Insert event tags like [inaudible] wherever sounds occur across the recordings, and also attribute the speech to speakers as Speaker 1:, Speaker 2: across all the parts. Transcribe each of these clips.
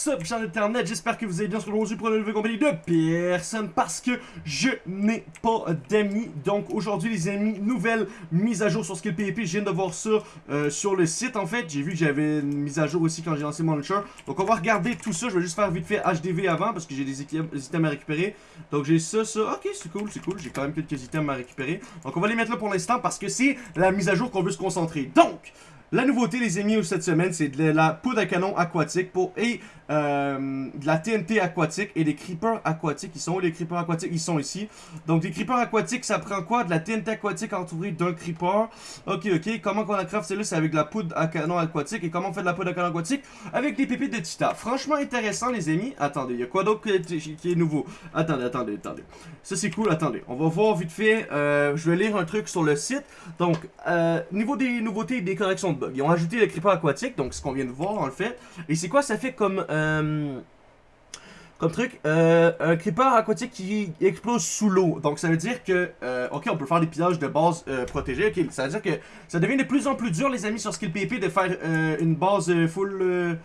Speaker 1: What's up, gens d'internet? J'espère que vous allez bien sur aujourd'hui pour une nouvelle compagnie de personne parce que je n'ai pas d'amis. Donc aujourd'hui les amis, nouvelle mise à jour sur Skill PvP. Je viens de voir ça euh, sur le site en fait. J'ai vu que j'avais une mise à jour aussi quand j'ai lancé mon launcher. Donc on va regarder tout ça. Je vais juste faire vite fait HDV avant parce que j'ai des items à récupérer. Donc j'ai ça, ça. Ok, c'est cool, c'est cool. J'ai quand même quelques items à récupérer. Donc on va les mettre là pour l'instant parce que c'est la mise à jour qu'on veut se concentrer. Donc... La nouveauté, les amis, cette semaine, c'est de la poudre à canon aquatique pour et euh, de la TNT aquatique et des creepers aquatiques. Ils sont où les creepers aquatiques? Ils sont ici. Donc, des creepers aquatiques, ça prend quoi? De la TNT aquatique entourée d'un creeper. Ok, ok. Comment qu'on a craft celle-là? C'est avec de la poudre à canon aquatique. Et comment on fait de la poudre à canon aquatique? Avec des pépites de tita. Franchement intéressant, les amis. Attendez, il y a quoi d'autre qui est nouveau? Attendez, attendez, attendez. Ça, c'est cool. Attendez. On va voir vite fait. Euh, je vais lire un truc sur le site. Donc, euh, niveau des nouveautés et des corrections de bugs. Ils ont ajouté le creeper aquatique. Donc, ce qu'on vient de voir, en fait. Et c'est quoi? Ça fait comme... comme truc, euh, un creeper aquatique qui explose sous l'eau. Donc ça veut dire que, euh, ok, on peut faire des pillages de base protégés. Ok, ça veut dire que ça devient de plus en plus dur, les amis, sur Skill PP, de faire une base full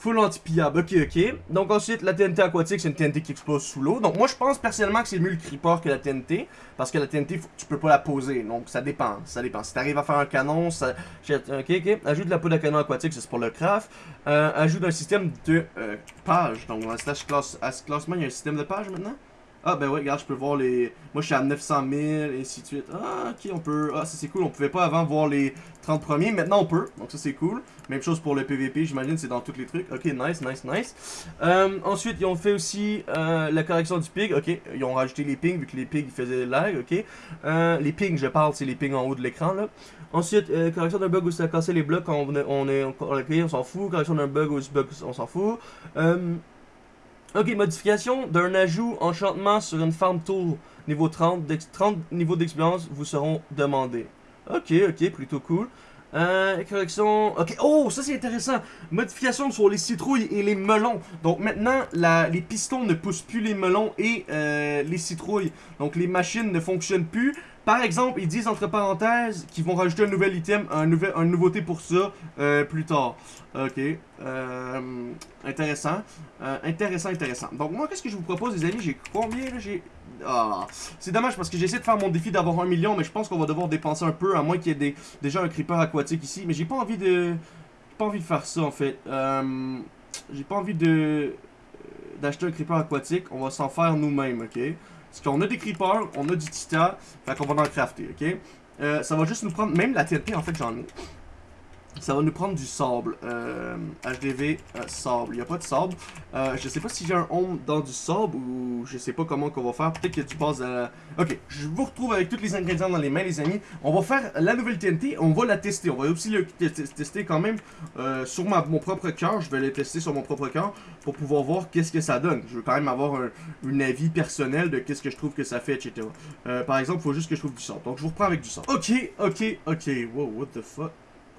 Speaker 1: Full anti-pillable, ok, ok. Donc ensuite, la TNT aquatique, c'est une TNT qui explose sous l'eau. Donc moi, je pense personnellement que c'est mieux le creeper que la TNT. Parce que la TNT, tu peux pas la poser. Donc ça dépend, ça dépend. Si t'arrives à faire un canon, ça... Ok, ok. Ajoute la poudre à canon aquatique, c'est pour le craft. Euh, ajoute un système de euh, page. Donc dans slash classe, classement, il y a un système de page maintenant? Ah ben ouais, regarde, je peux voir les... Moi je suis à 900 000, et ainsi de suite. Ah ok, on peut... Ah ça c'est cool, on pouvait pas avant voir les 30 premiers, maintenant on peut, donc ça c'est cool. Même chose pour le PVP, j'imagine c'est dans tous les trucs. Ok, nice, nice, nice. Euh, ensuite, ils ont fait aussi euh, la correction du ping, ok. Ils ont rajouté les pings, vu que les pings ils faisaient lag, ok. Euh, les pings, je parle, c'est les pings en haut de l'écran là. Ensuite, correction d'un bug où ça cassé les blocs quand on, on est... On, on s'en fout. Correction d'un bug où bug, on s'en fout. Ok, modification d'un ajout enchantement sur une farm tool niveau 30, 30 niveaux d'expérience vous seront demandés. Ok, ok, plutôt cool. Euh, correction... Ok, oh, ça c'est intéressant. Modification sur les citrouilles et les melons. Donc maintenant, les pistons ne poussent plus les melons et euh, les citrouilles. Donc les machines ne fonctionnent plus. Par exemple, ils disent entre parenthèses qu'ils vont rajouter un nouvel item, un nouvel, une nouveauté pour ça euh, plus tard. Ok. Euh, intéressant. Euh, intéressant, intéressant. Donc moi, qu'est-ce que je vous propose, les amis? J'ai combien J'ai... Ah, c'est dommage parce que j'essaie de faire mon défi d'avoir un million, mais je pense qu'on va devoir dépenser un peu, à moins qu'il y ait des, déjà un creeper aquatique ici. Mais j'ai pas envie de... pas envie de faire ça, en fait. J'ai pas envie de... d'acheter un creeper aquatique. On va s'en faire nous-mêmes, ok? Parce qu'on a des creepers, on a du titan, fait qu'on va en crafter, ok? Euh, ça va juste nous prendre, même la TNT en fait j'en ai. Ça va nous prendre du sable. Euh, HDV, euh, sable. Il n'y a pas de sable. Euh, je sais pas si j'ai un home dans du sable ou je sais pas comment qu'on va faire. Peut-être qu'il y a à... Ok, je vous retrouve avec tous les ingrédients dans les mains, les amis. On va faire la nouvelle TNT. On va la tester. On va aussi le tester quand même euh, sur mon propre cœur. Je vais le tester sur mon propre cœur pour pouvoir voir qu'est-ce que ça donne. Je veux quand même avoir un, avis personnel de qu'est-ce que je trouve que ça fait, etc. Euh, par exemple, il faut juste que je trouve du sable. Donc, je vous reprends avec du sable. Ok, ok, ok. Wow, what the fuck?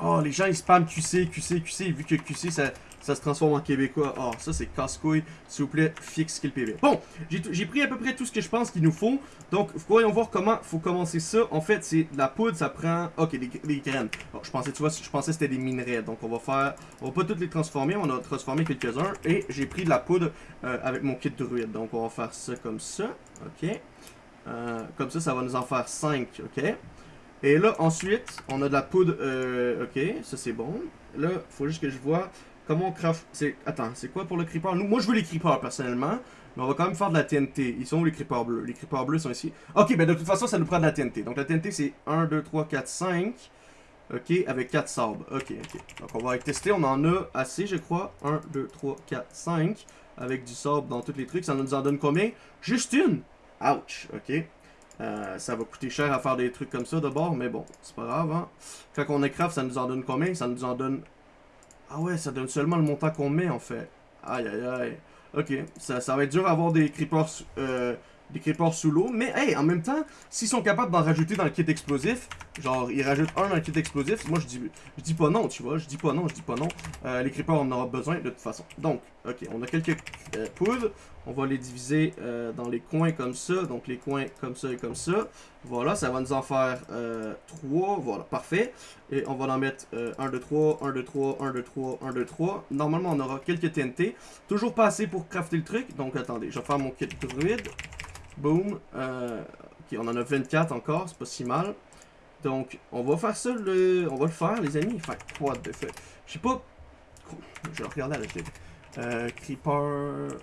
Speaker 1: Oh, les gens, ils spamment QC, QC, QC, vu que QC, ça, ça se transforme en québécois. Oh, ça, c'est casse-couille. S'il vous plaît, fixe skill PV. Bon, j'ai pris à peu près tout ce que je pense qu'il nous faut. Donc, voyons voir comment faut commencer ça. En fait, c'est de la poudre, ça prend... Ok, des, graines. Je pensais, tu vois, je pensais que c'était des minerais. Donc, on va faire... On va pas toutes les transformer, on a transformé quelques-uns. Et j'ai pris de la poudre euh, avec mon kit de druide. Donc, on va faire ça comme ça. Ok. Euh, comme ça, ça va nous en faire 5, ok. Et là, ensuite, on a de la poudre. Euh, ok, ça c'est bon. Là, faut juste que je vois comment on craft. Attends, c'est quoi pour le creeper? Moi, je veux les creepers personnellement. Mais on va quand même faire de la TNT. Ils sont où les creepers bleus? Les creepers bleus sont ici. Ok, ben de toute façon, ça nous prend de la TNT. Donc la TNT, c'est 1, 2, 3, 4, 5. Ok, avec 4 sabres. Ok, ok. Donc on va tester. On en a assez, je crois. 1, 2, 3, 4, 5. Avec du sable dans tous les trucs. Ça nous en donne combien? Juste une. Ouch. Ok. Euh, ça va coûter cher à faire des trucs comme ça d'abord, mais bon, c'est pas grave. Hein? Quand on est craft, ça nous en donne combien? Ça nous en donne... Ah ouais, ça donne seulement le montant qu'on met en fait. Aïe aïe aïe. Ok, ça, ça va être dur à avoir des creepers, euh, des creepers sous l'eau. Mais, hey, en même temps, s'ils sont capables d'en rajouter dans le kit explosif, genre, ils rajoutent un dans le kit explosif, moi, je dis, je dis pas non, tu vois. Je dis pas non, je dis pas non. Euh, les creepers, on en aura besoin de toute façon. Donc, ok, on a quelques euh, poudres. On va les diviser euh, dans les coins comme ça. Donc, les coins comme ça et comme ça. Voilà, ça va nous en faire 3. Voilà, parfait. Et on va en mettre 1, 2, 3, 1, 2, 3, 1, 2, 3, 1, 2, 3. Normalement, on aura quelques TNT. Toujours pas assez pour crafter le truc. Donc, attendez, je vais faire mon kit druide. Boom. Euh, ok, on en a 24 encore, c'est pas si mal. Donc, on va faire ça, le... on va le faire, les amis. Fait quoi de fait? Je sais pas... Je vais regarder avec les... Euh, Creeper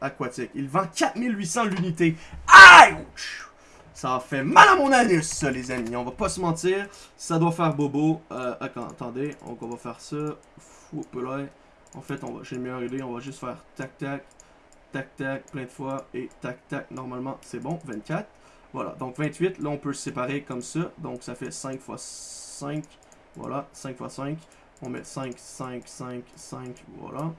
Speaker 1: aquatique. Il vend 4800 l'unité. Ouch! Ça fait mal à mon anus, ça, les amis. On va pas se mentir. Ça doit faire bobo. Euh, attendez. Donc, on va faire ça. Fou, En fait, on va, j'ai une meilleure idée. On va juste faire tac, tac tac, plein de fois, et tac, tac, normalement, c'est bon, 24. Voilà, donc 28, là, on peut séparer comme ça, donc ça fait 5 fois 5, voilà, 5 fois 5, on met 5, 5, 5, 5, voilà.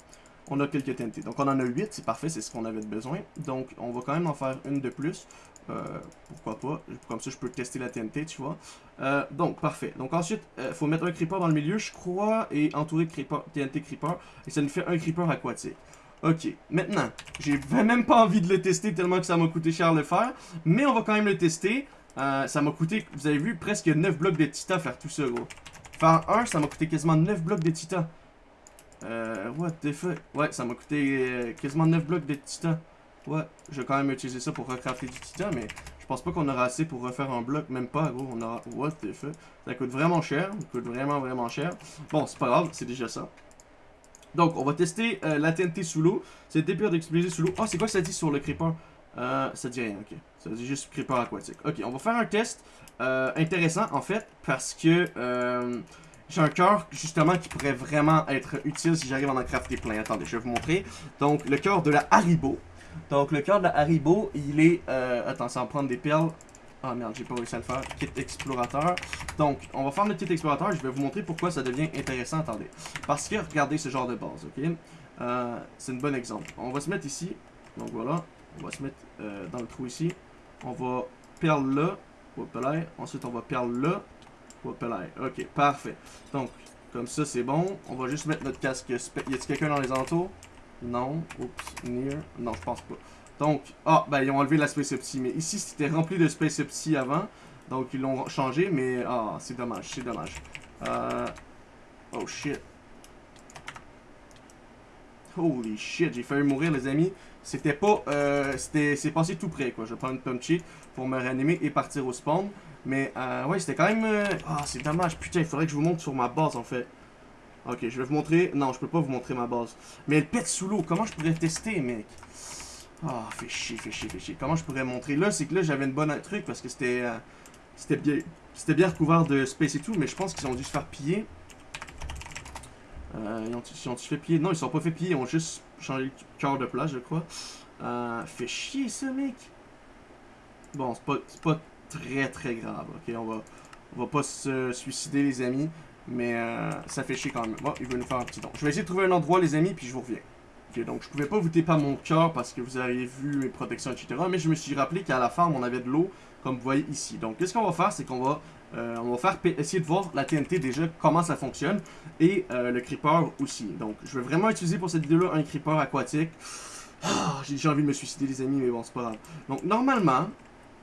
Speaker 1: On a quelques TNT, donc on en a 8, c'est parfait, c'est ce qu'on avait besoin. Donc, on va quand même en faire une de plus, euh, pourquoi pas, comme ça je peux tester la TNT, tu vois. Euh, donc, parfait. Donc ensuite, il euh, faut mettre un creeper dans le milieu, je crois, et entourer de creeper, TNT creeper, et ça nous fait un creeper aquatique. Ok, maintenant, j'ai même pas envie de le tester tellement que ça m'a coûté cher le faire, mais on va quand même le tester. Euh, ça m'a coûté, vous avez vu, presque 9 blocs de tita faire tout ça, gros. Faire un, ça m'a coûté quasiment 9 blocs de tita. Euh, what the fuck? Ouais, ça m'a coûté euh, quasiment 9 blocs de tita. Ouais, je vais quand même utiliser ça pour recrafter du tita, mais je pense pas qu'on aura assez pour refaire un bloc, même pas, gros. On aura, what the fuck? Ça coûte vraiment cher, ça coûte vraiment, vraiment cher. Bon, c'est pas grave, c'est déjà ça. Donc, on va tester euh, la TNT sous l'eau. C'est pire d'exploser sous l'eau. oh, c'est quoi ça dit sur le creeper? Euh, ça dit rien, ok. Ça dit juste creeper aquatique. Ok, on va faire un test euh, intéressant, en fait, parce que euh, j'ai un cœur, justement, qui pourrait vraiment être utile si j'arrive à en crafter plein. Attendez, je vais vous montrer. Donc, le cœur de la Haribo. Donc, le cœur de la Haribo, il est... Euh, attends, ça va prendre des perles. Ah merde, j'ai pas réussi à le faire. Kit explorateur. Donc, on va faire le kit explorateur. Je vais vous montrer pourquoi ça devient intéressant. Attendez. Parce que, regardez ce genre de base, ok? Euh, c'est un bon exemple. On va se mettre ici. Donc voilà. On va se mettre euh, dans le trou ici. On va perle là. Ensuite, on va perle là. Ok, parfait. Donc, comme ça, c'est bon. On va juste mettre notre casque. Y a-t-il quelqu'un dans les entours? Non. Oups, near. Non, je pense pas. Donc, ah, ben ils ont enlevé la Space Opti. Mais ici, c'était rempli de Space Opti avant. Donc, ils l'ont changé, mais ah, c'est dommage, c'est dommage. Euh... Oh shit. Holy shit, j'ai failli mourir, les amis. C'était pas. Euh, c'était C'est passé tout près, quoi. Je vais prendre une punchy pour me réanimer et partir au spawn. Mais, euh, ouais, c'était quand même. Euh, ah, c'est dommage. Putain, il faudrait que je vous montre sur ma base, en fait. Ok, je vais vous montrer. Non, je peux pas vous montrer ma base. Mais elle pète sous l'eau. Comment je pourrais tester, mec? Ah, fait chier, fait chier, fait chier. Comment je pourrais montrer? Là, c'est que là, j'avais une bonne truc parce que c'était euh, c'était bien bien recouvert de space et tout, mais je pense qu'ils ont dû se faire piller. Euh, ils ont, ils ont fait piller Non, ils sont pas fait piller, ils ont juste changé le cœur de place, je crois. Euh, fait chier, ça, mec. Bon, c'est pas, pas très, très grave, ok? On va, on va pas se suicider, les amis. Mais ça fait chier quand même. Bon, il veut nous faire un petit don. Je vais essayer de trouver un endroit, les amis, puis je vous reviens donc je pouvais pas vous taper mon cœur parce que vous avez vu mes protections, etc. Mais je me suis rappelé qu'à la ferme, on avait de l'eau, comme vous voyez ici. Donc, qu'est-ce qu'on va faire, c'est qu'on va, euh, on va faire essayer de voir la TNT déjà, comment ça fonctionne, et euh, le creeper aussi. Donc, je vais vraiment utiliser pour cette vidéo-là un creeper aquatique. Ah, j'ai envie de me suicider, les amis, mais bon, c'est pas grave. Donc, normalement,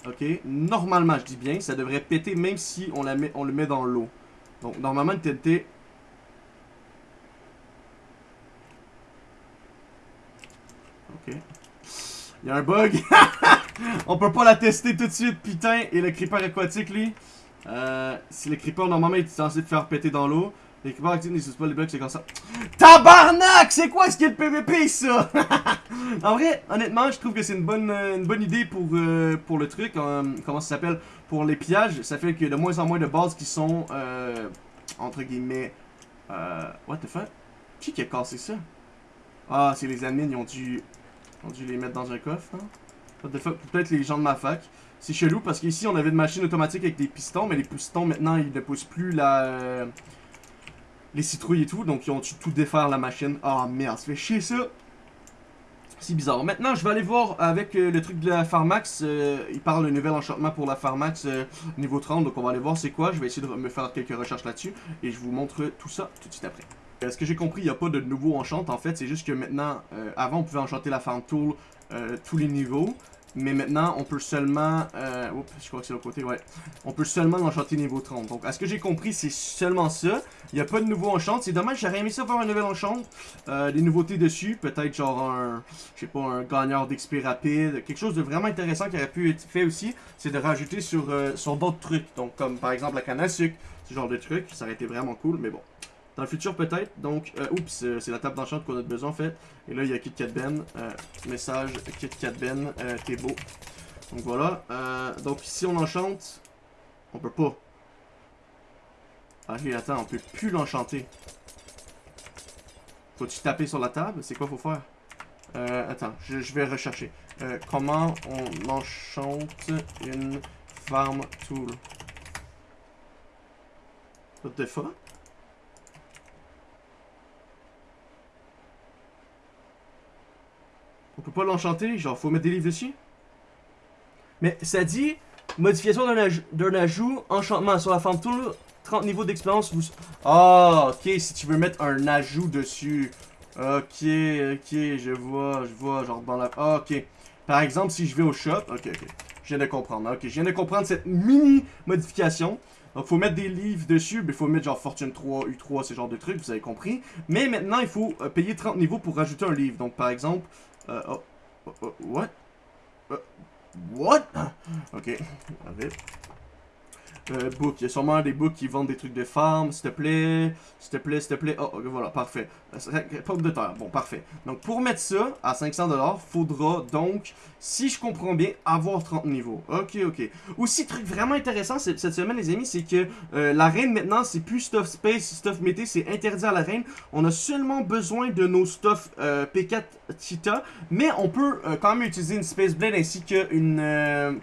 Speaker 1: ok, normalement, je dis bien, ça devrait péter même si on, la met, on le met dans l'eau. Donc, normalement, une TNT Ok. Il y a un bug. [laughs] On peut pas la tester tout de suite, putain. Et le creeper aquatique, lui. Euh, si le creeper, normalement, est censé te faire péter dans l'eau. Le creeper actifs n'utilisent pas les bugs, c'est comme ça. Tabarnak! C'est quoi ce qu'il y a de PVP, ça? [laughs] en vrai, honnêtement, je trouve que c'est une bonne, euh, une bonne idée pour, euh, pour le truc. Euh, comment ça s'appelle? Pour les pillages. Ça fait qu'il y a de moins en moins de bases qui sont, entre guillemets... what the fuck? Qui qui a cassé ça? Ah, c'est les admins, ils ont dû on dû les mettre dans un coffre, hein? Peut-être les gens de ma fac. C'est chelou parce qu'ici on avait une machine automatique avec des pistons, mais les pistons maintenant ils ne poussent plus la... Euh, les citrouilles et tout, donc ils ont dû tout défaire la machine. Oh, merde, ça fait chier ça. C'est bizarre. Maintenant, je vais aller voir avec euh, le truc de la Pharmax. Euh, il parle d'un nouvel enchantement pour la Pharmax niveau 30. Donc, on va aller voir c'est quoi. Je vais essayer de me faire quelques recherches là-dessus. Et je vous montre tout ça tout de suite après. Est-ce que j'ai compris, il n'y a pas de nouveau enchant en fait? C'est juste que maintenant, avant, on pouvait enchanter la Farm Tool tous les niveaux. Mais maintenant, on peut seulement... Euh, oups, je crois que c'est l'autre côté, ouais. On peut seulement l'enchanter niveau 30. Donc, à ce que j'ai compris, c'est seulement ça. Il n'y a pas de nouveau enchant. C'est dommage, j'aurais aimé ça voir un nouvel enchant. Euh, des nouveautés dessus. Peut-être genre un... Je sais pas, un gagneur d'XP rapide. Quelque chose de vraiment intéressant qui aurait pu être fait aussi. C'est de rajouter sur, euh, sur d'autres trucs. Donc, comme par exemple la canne à sucre. Ce genre de truc. Ça aurait été vraiment cool, mais bon. Dans le futur, peut-être. Donc, euh, oups, c'est la table d'enchant qu'on a besoin, en fait. Et là, il y a KitKat Ben. Euh, message KitKat Ben, euh, t'es beau. Donc, voilà. Donc, si on enchante, on peut pas. Ah, ok, attends, on peut plus l'enchanter. Faut-tu taper sur la table? C'est quoi faut faire? Attends, je, je vais rechercher. Comment on enchante une farm tool? What the fuck? On peut pas l'enchanter, genre faut mettre des livres dessus. Mais ça dit modification d'un aj d'un ajout, enchantement sur la farm tool, 30 niveaux d'expérience. Vous... Ah, ok, si tu veux mettre un ajout dessus. Ok, ok, je vois, je vois, genre dans la... Ah, ok. Par exemple, si je vais au shop, ok, ok. Je viens de comprendre, ok. Je viens de comprendre cette mini modification. Donc, faut mettre des livres dessus, mais faut mettre genre Fortune 3, U3, ce genre de trucs, vous avez compris. Mais maintenant, il faut euh, payer 30 niveaux pour rajouter un livre. Donc, par exemple, euh, oh, oh, oh, what? Uh, what? [laughs] Ok, vite. Euh, book, il y a sûrement des books qui vendent des trucs de farm, s'il te plaît, s'il te plaît, s'il te plaît. Oh, voilà, parfait. Euh, Pomme de terre, bon, parfait. Donc, pour mettre ça à 500$, faudra donc, si je comprends bien, avoir 30 niveaux. Ok, ok. Aussi, truc vraiment intéressant cette semaine, les amis, c'est que euh, la reine, maintenant, c'est plus stuff space, stuff mété, c'est interdit à la reine. On a seulement besoin de nos stuff euh, P4 Cheetah, mais on peut quand même utiliser une Space Blade ainsi qu'une,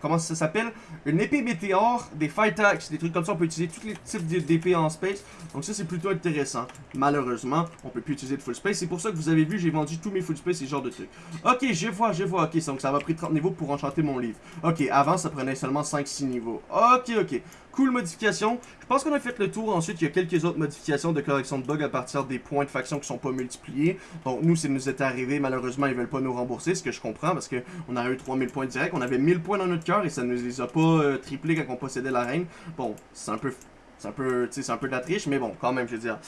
Speaker 1: comment ça s'appelle? Une épée météore, des Fight Des trucs comme ça, on peut utiliser tous les types d'épées en space. Donc ça, c'est plutôt intéressant. Malheureusement, on peut plus utiliser de full space. C'est pour ça que vous avez vu, j'ai vendu tous mes full space et ce genre de trucs. Ok, je vois, je vois. Ok, donc ça m'a pris 30 niveaux pour enchanter mon livre. Ok, avant, ça prenait seulement 5-6 niveaux. Ok, ok. Cool modification. Je pense qu'on a fait le tour. Ensuite, il y a quelques autres modifications de correction de bugs à partir des points de faction qui sont pas multipliés. Donc, nous, ça nous est arrivé. Malheureusement, ils veulent pas nous rembourser, ce que je comprends, parce qu'on a eu 3000 points direct. On avait 1000 points dans notre cœur et ça nous les a pas euh, triplés quand on possédait la reine. Bon, c'est un peu c'est de la triche, mais bon, quand même, je veux dire.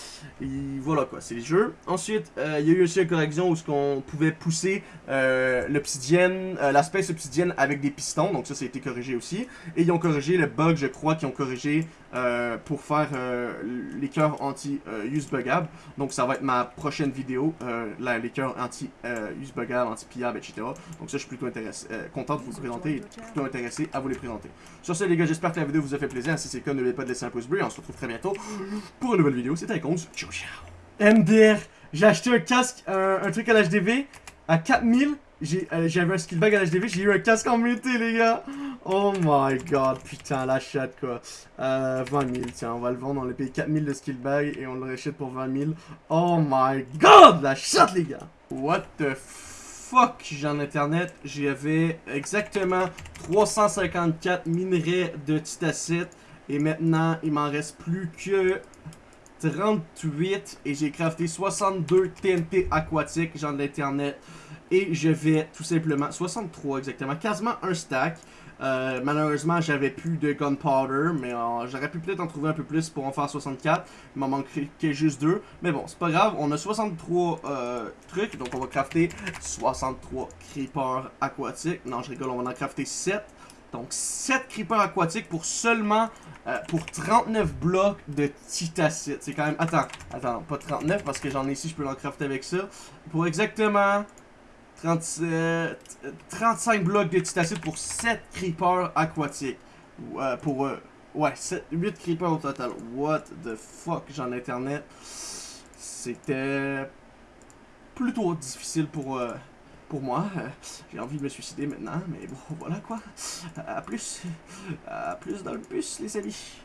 Speaker 1: Voilà quoi, c'est les jeux. Ensuite, euh, il y a eu aussi une correction où ce qu'on pouvait pousser euh, l'obsidienne, euh, l'aspect obsidienne avec des pistons, donc ça, ça a été corrigé aussi. Et ils ont corrigé le bug, je crois, qu'ils ont corrigé euh, pour faire euh, les cœurs anti-use bugable. Donc ça va être ma prochaine vidéo, euh, les cœurs anti-use bugable, anti-pillable, etc. Donc ça, je suis plutôt intéressé, euh, content de vous le présenter et plutôt intéressé à vous les présenter. Sur ce, les gars, j'espère que la vidéo vous a fait plaisir. Si c'est le cas, n'oubliez pas de laisser un pouce bleu. On se retrouve très bientôt pour une nouvelle vidéo. C'était Icons. Ciao, ciao. MDR, j'ai acheté un casque, un truc à l'HDV à 4000. Euh, J'avais un skill bag à l'HDV, j'ai eu un casque en mété, les gars. Oh my god, putain, la chatte, quoi. Euh, 20 000, tiens, on va le vendre, on l'a payé 4000 de skill bag et on le rachète pour 20 000. Oh my god, la chatte, les gars. What the fuck, j'ai en internet, j'avais exactement 354 minerais de titacite et maintenant, il m'en reste plus que 38 et j'ai crafté 62 TNT aquatiques, genre de l'internet. Et je vais tout simplement, 63 exactement, quasiment un stack. Euh, malheureusement, j'avais plus de gunpowder, mais euh, j'aurais pu peut-être en trouver un peu plus pour en faire 64. Il m'en manquerait que juste deux. Mais bon, c'est pas grave, on a 63 euh, trucs, donc on va crafter 63 creepers aquatiques. Non, je rigole, on va en crafter 7. Donc 7 creepers aquatiques pour seulement pour 39 blocs de titacite. C'est quand même... Attends, attends, pas 39 parce que j'en ai ici, je peux l'en crafter avec ça. Pour exactement 37, 35 blocs de titacite pour 7 creepers aquatiques. Euh, pour... Euh, ouais, 7, 8 creepers au total. What the fuck, j'en internet. C'était plutôt difficile pour... Euh, pour moi. J'ai envie de me suicider maintenant, mais bon, voilà quoi. À plus. À plus dans le bus, les amis.